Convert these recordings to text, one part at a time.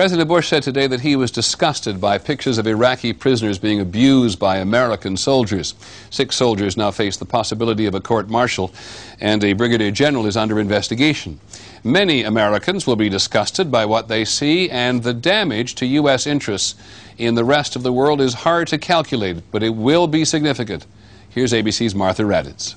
President Bush said today that he was disgusted by pictures of Iraqi prisoners being abused by American soldiers. Six soldiers now face the possibility of a court martial, and a brigadier general is under investigation. Many Americans will be disgusted by what they see, and the damage to U.S. interests in the rest of the world is hard to calculate, but it will be significant. Here's ABC's Martha Raddatz.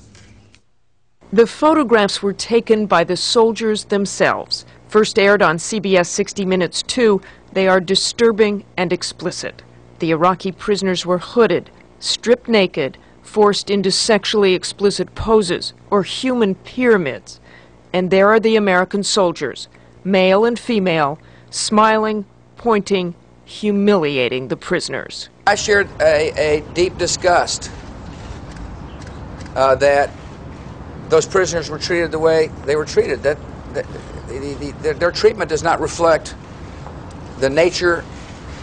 The photographs were taken by the soldiers themselves. First aired on CBS 60 Minutes 2, they are disturbing and explicit. The Iraqi prisoners were hooded, stripped naked, forced into sexually explicit poses or human pyramids. And there are the American soldiers, male and female, smiling, pointing, humiliating the prisoners. I shared a, a deep disgust uh, that those prisoners were treated the way they were treated. That, that the, the, their treatment does not reflect the nature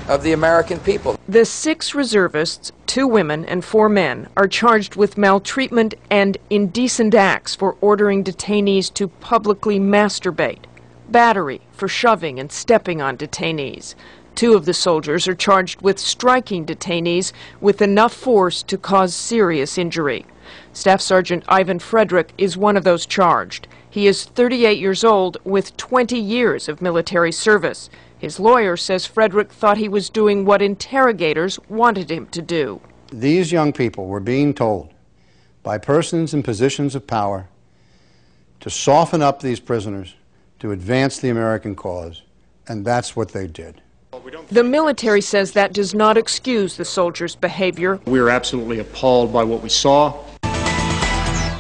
of the American people. The six reservists, two women and four men, are charged with maltreatment and indecent acts for ordering detainees to publicly masturbate, battery for shoving and stepping on detainees. Two of the soldiers are charged with striking detainees with enough force to cause serious injury. Staff Sergeant Ivan Frederick is one of those charged. He is 38 years old with 20 years of military service. His lawyer says Frederick thought he was doing what interrogators wanted him to do. These young people were being told by persons in positions of power to soften up these prisoners, to advance the American cause, and that's what they did. The military says that does not excuse the soldiers' behavior. We are absolutely appalled by what we saw.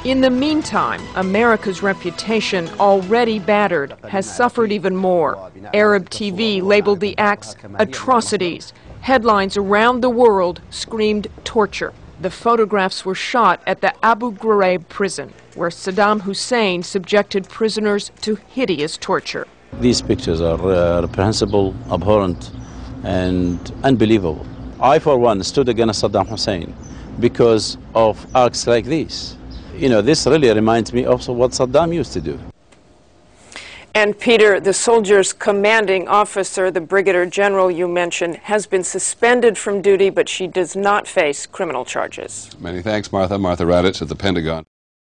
In the meantime, America's reputation, already battered, has suffered even more. Arab TV labeled the acts atrocities. Headlines around the world screamed torture. The photographs were shot at the Abu Ghraib prison, where Saddam Hussein subjected prisoners to hideous torture. These pictures are uh, reprehensible, abhorrent, and unbelievable. I, for one, stood against Saddam Hussein because of acts like these you know, this really reminds me of what Saddam used to do. And Peter, the soldier's commanding officer, the brigadier general you mentioned, has been suspended from duty, but she does not face criminal charges. Many thanks, Martha. Martha Raddatz at the Pentagon.